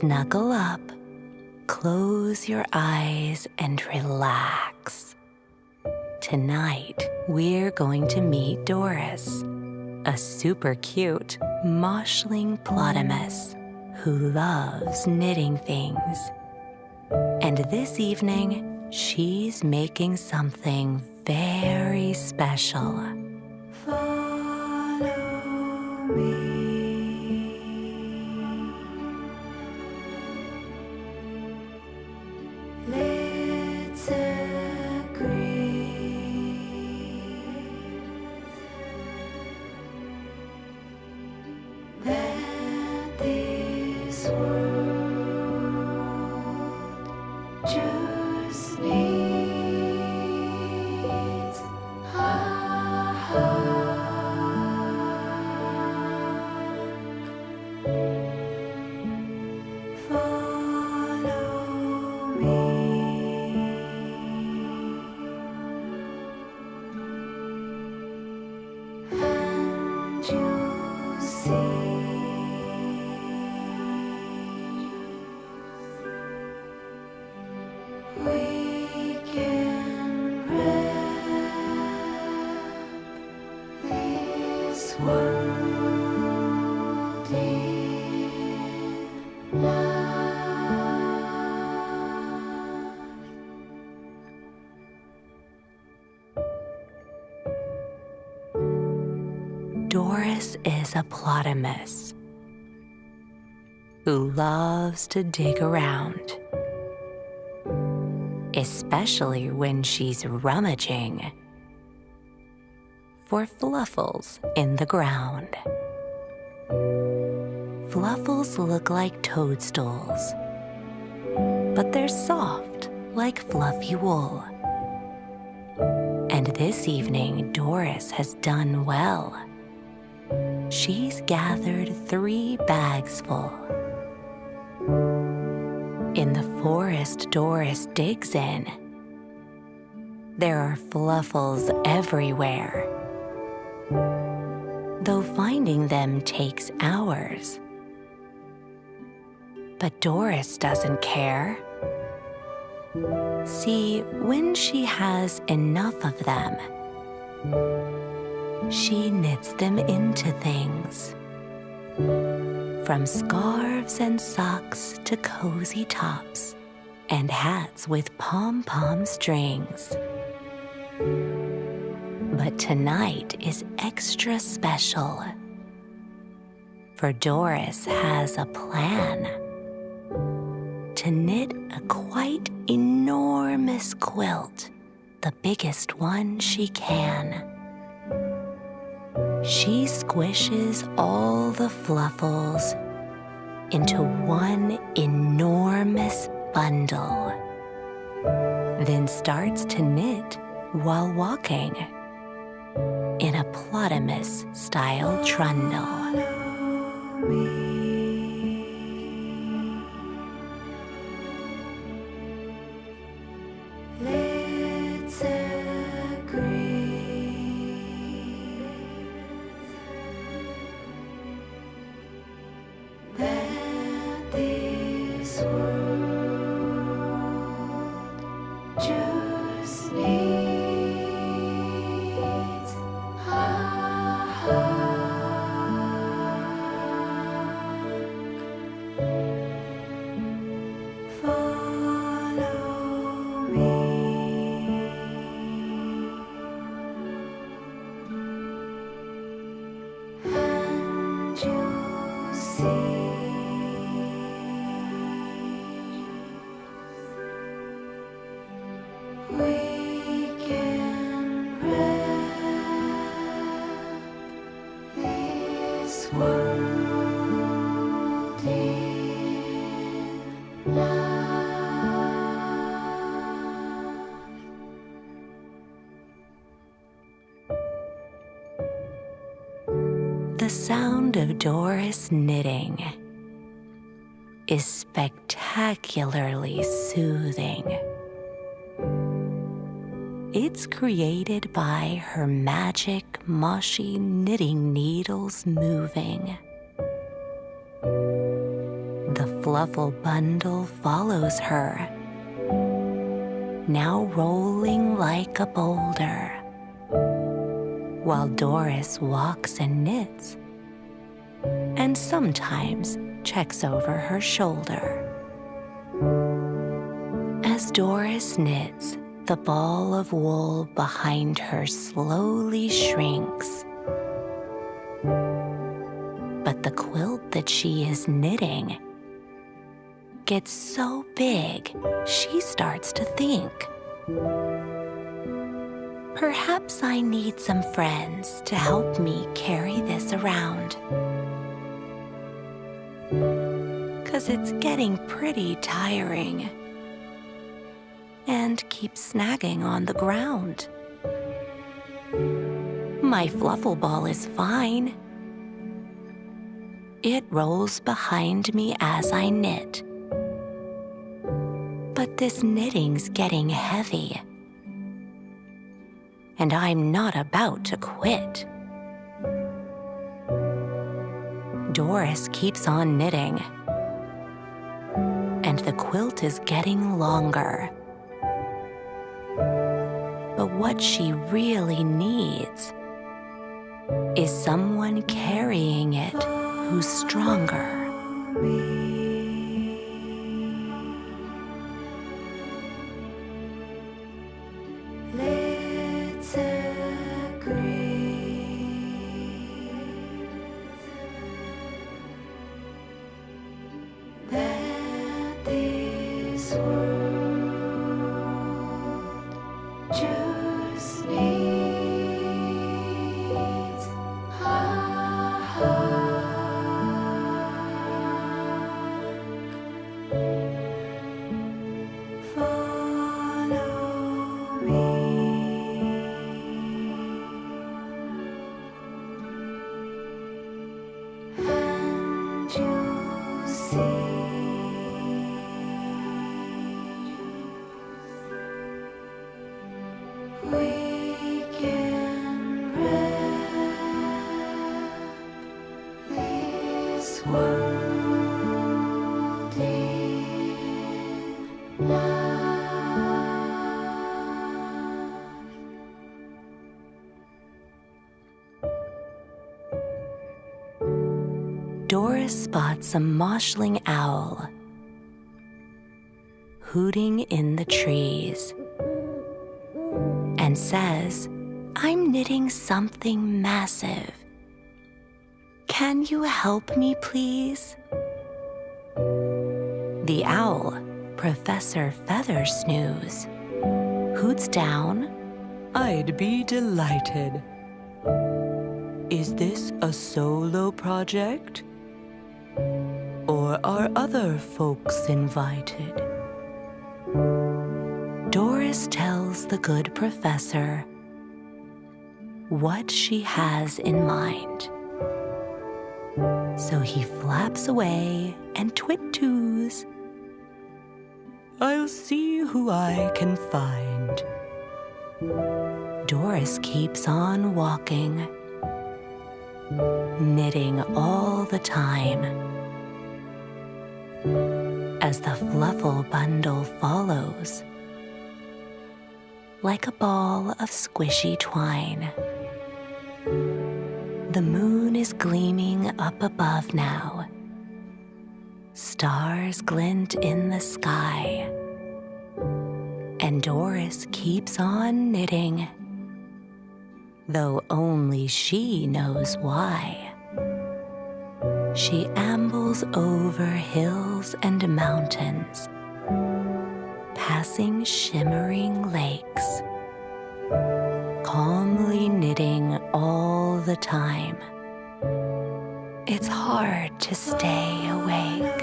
snuggle up, close your eyes, and relax. Tonight, we're going to meet Doris, a super cute moshling plotamus who loves knitting things. And this evening, she's making something very special. Doris is a plotamus who loves to dig around, especially when she's rummaging for fluffles in the ground. Fluffles look like toadstools, but they're soft like fluffy wool. And this evening, Doris has done well she's gathered three bags full. In the forest Doris digs in, there are fluffles everywhere. Though finding them takes hours. But Doris doesn't care. See, when she has enough of them, she knits them into things. From scarves and socks to cozy tops and hats with pom-pom strings. But tonight is extra special. For Doris has a plan to knit a quite enormous quilt, the biggest one she can. She squishes all the fluffles into one enormous bundle, then starts to knit while walking in a plotamus style trundle. Sound of Doris knitting is spectacularly soothing. It's created by her magic mushy knitting needles moving. The fluffle bundle follows her, now rolling like a boulder, while Doris walks and knits, and sometimes checks over her shoulder. As Doris knits, the ball of wool behind her slowly shrinks. But the quilt that she is knitting gets so big, she starts to think. Perhaps I need some friends to help me carry this around. Cause it's getting pretty tiring and keeps snagging on the ground. My fluffle ball is fine. It rolls behind me as I knit. But this knitting's getting heavy. And I'm not about to quit. Doris keeps on knitting. And the quilt is getting longer. But what she really needs is someone carrying it who's stronger. Spots a moshling owl hooting in the trees and says, I'm knitting something massive. Can you help me, please? The owl, Professor Feathersnooze, hoots down, I'd be delighted. Is this a solo project? Or are other folks invited? Doris tells the good professor what she has in mind. So he flaps away and twit-toos. I'll see who I can find. Doris keeps on walking, knitting all the time. As the fluffle bundle follows, like a ball of squishy twine. The moon is gleaming up above now. Stars glint in the sky. And Doris keeps on knitting, though only she knows why. She ambles over hills and mountains passing shimmering lakes, calmly knitting all the time. It's hard to stay awake.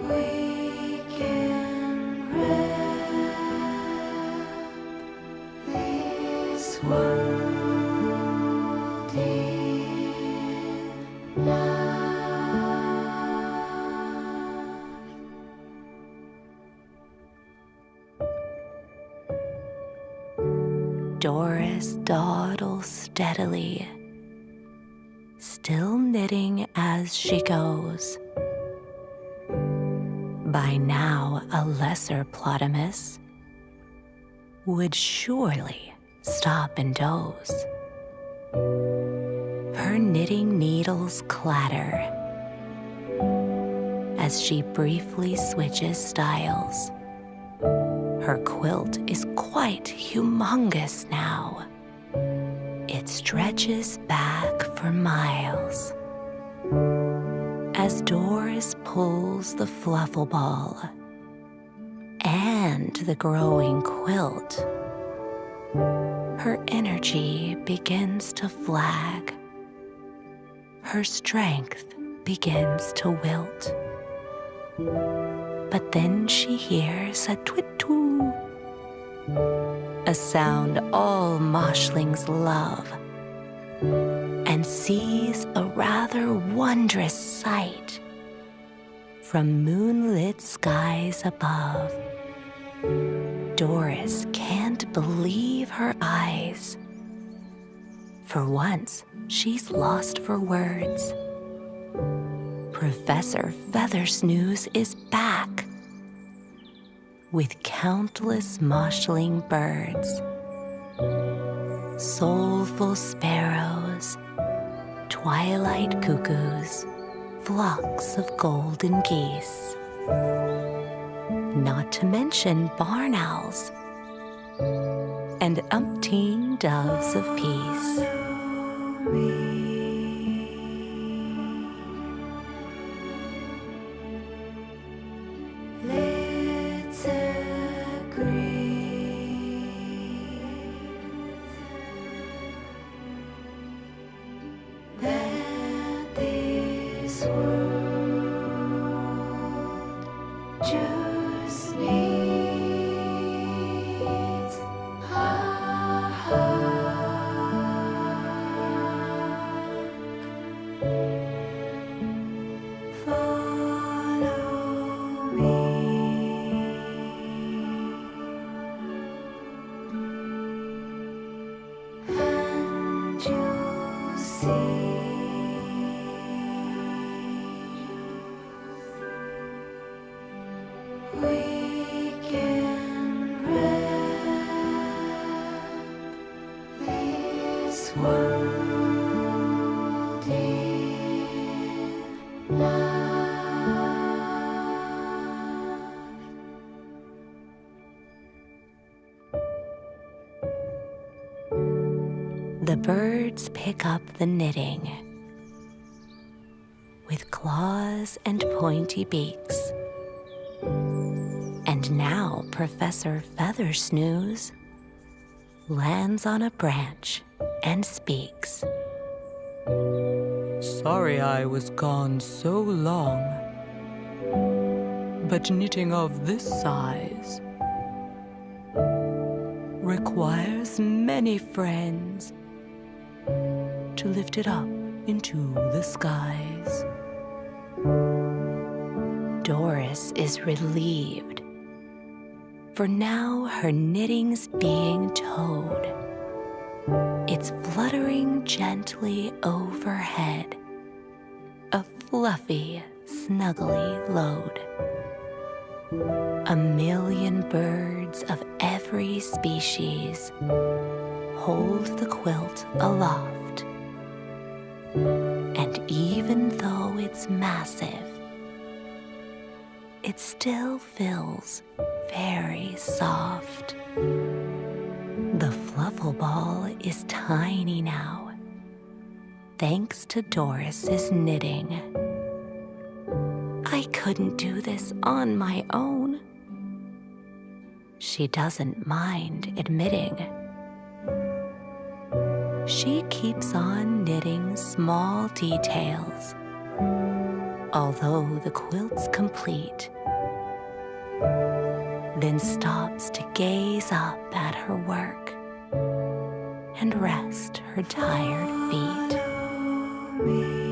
We lesser Plotamus would surely stop and doze. Her knitting needles clatter as she briefly switches styles. Her quilt is quite humongous now. It stretches back for miles. As Doris pulls the fluffle ball and the growing quilt, her energy begins to flag. Her strength begins to wilt. But then she hears a twit-twoo, a sound all moshlings love, and sees a rather wondrous sight from moonlit skies above. Doris can't believe her eyes. For once, she's lost for words. Professor Feathersnooze is back with countless moshling birds, soulful sparrows, twilight cuckoos, flocks of golden geese, not to mention barn owls and umpteen doves of peace. This world The birds pick up the knitting with claws and pointy beaks. And now Professor Feathersnooze lands on a branch and speaks. Sorry I was gone so long. But knitting of this size requires many friends to lift it up into the skies. Doris is relieved, for now her knitting's being towed. It's fluttering gently overhead, a fluffy, snuggly load. A million birds of every species hold the quilt aloft. And even though it's massive, it still feels very soft. The fluffle ball is tiny now, thanks to Doris's knitting. I couldn't do this on my own. She doesn't mind admitting. She keeps on knitting small details, although the quilt's complete, then stops to gaze up at her work and rest her tired feet.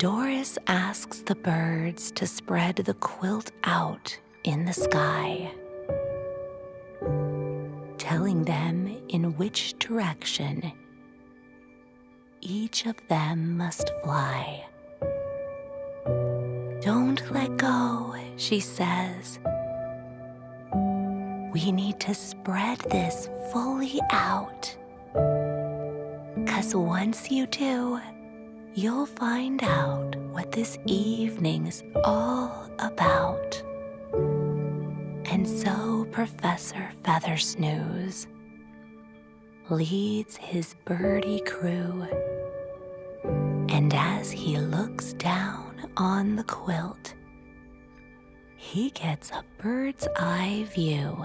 Doris asks the birds to spread the quilt out in the sky, telling them in which direction each of them must fly. Don't let go, she says. We need to spread this fully out. Cause once you do, you'll find out what this evening's all about. And so Professor Feathersnooze leads his birdie crew. And as he looks down on the quilt, he gets a bird's eye view.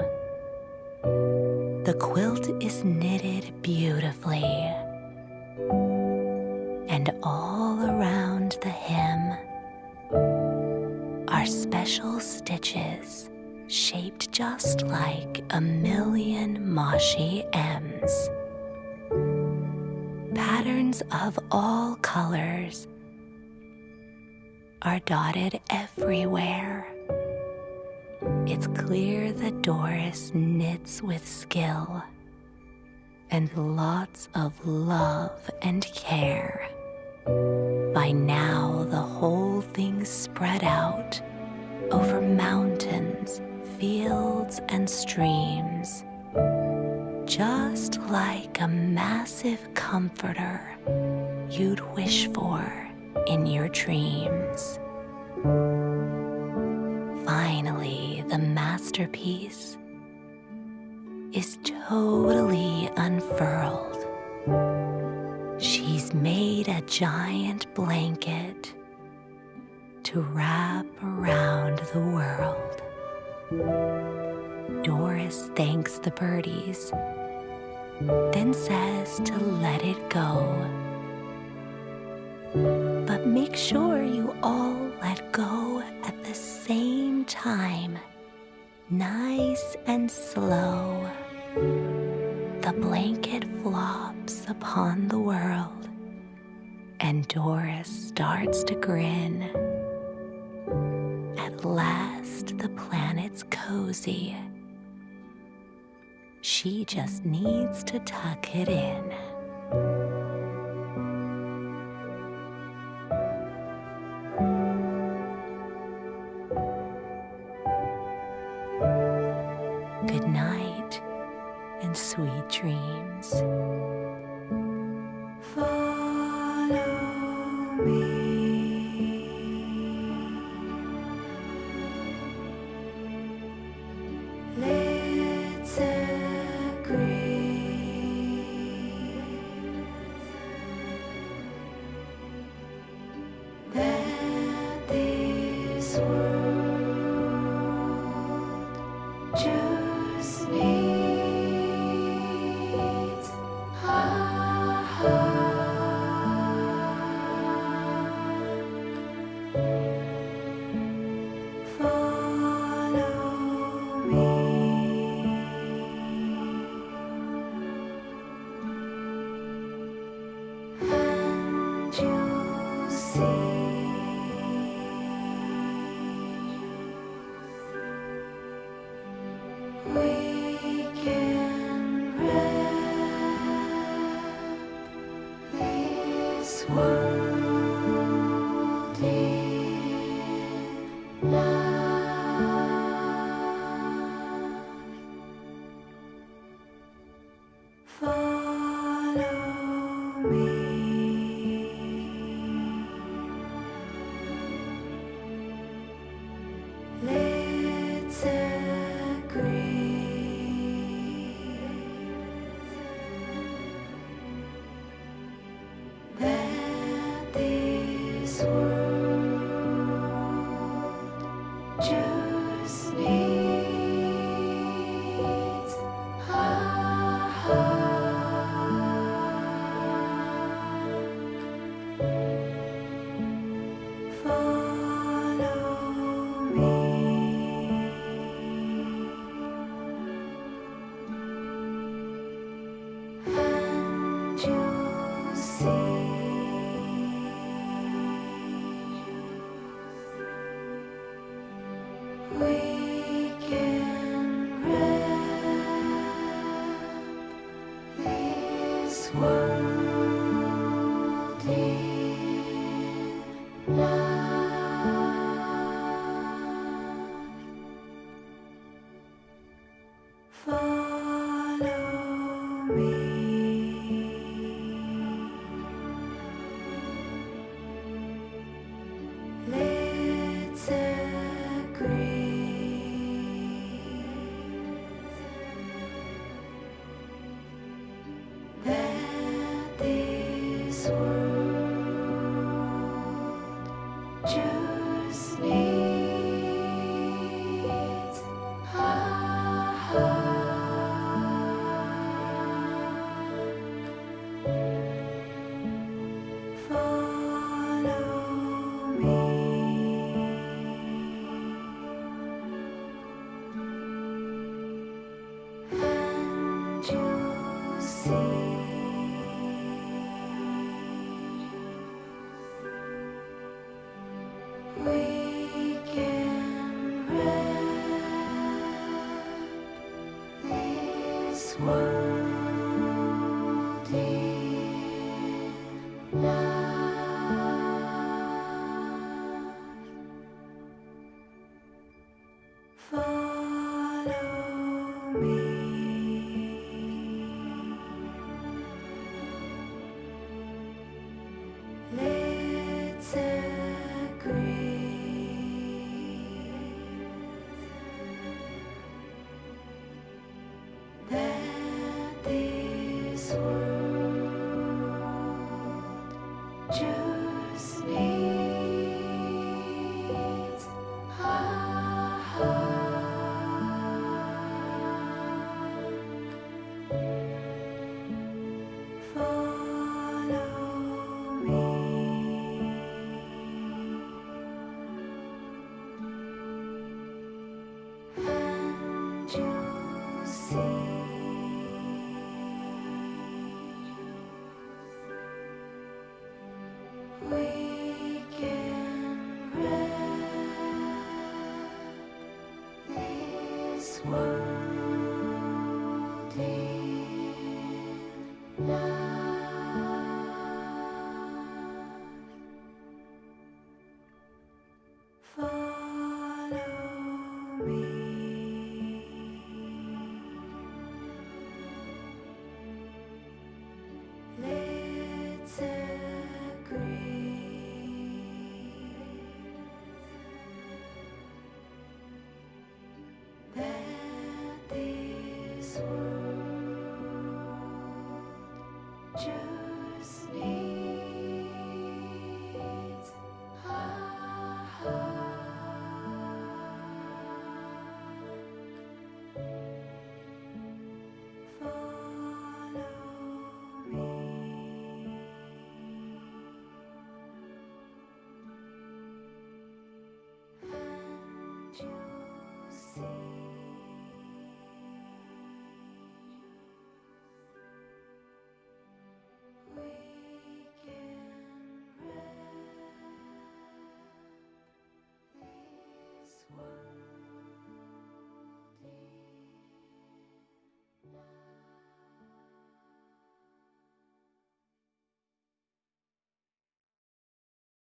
The quilt is knitted beautifully and all around the hem are special stitches shaped just like a million Moshi M's. Patterns of all colors are dotted everywhere. It's clear that Doris knits with skill and lots of love and care. By now, the whole thing's spread out over mountains, fields, and streams, just like a massive comforter you'd wish for in your dreams. Finally, the masterpiece is totally unfurled. She's made a giant blanket to wrap around the world. Doris thanks the birdies, then says to let it go. But make sure you all let go at the same time, nice and slow. The blanket flops upon the world, and Doris starts to grin. At last, the planet's cozy. She just needs to tuck it in. Follow